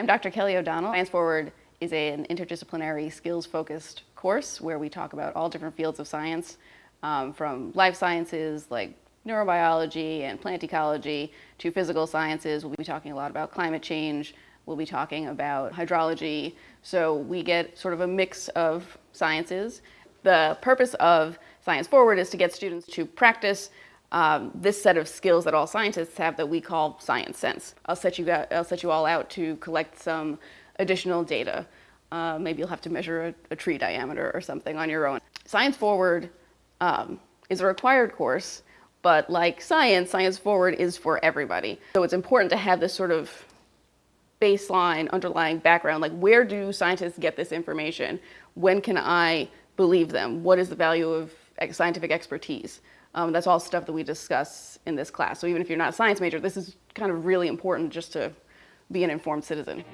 I'm Dr. Kelly O'Donnell. Science Forward is an interdisciplinary skills-focused course where we talk about all different fields of science, um, from life sciences like neurobiology and plant ecology to physical sciences. We'll be talking a lot about climate change. We'll be talking about hydrology. So we get sort of a mix of sciences. The purpose of Science Forward is to get students to practice um, this set of skills that all scientists have that we call science sense. I'll set you, I'll set you all out to collect some additional data. Uh, maybe you'll have to measure a, a, tree diameter or something on your own. Science Forward um, is a required course, but like science, Science Forward is for everybody. So it's important to have this sort of baseline, underlying background, like where do scientists get this information? When can I believe them? What is the value of scientific expertise? Um, that's all stuff that we discuss in this class. So even if you're not a science major, this is kind of really important just to be an informed citizen.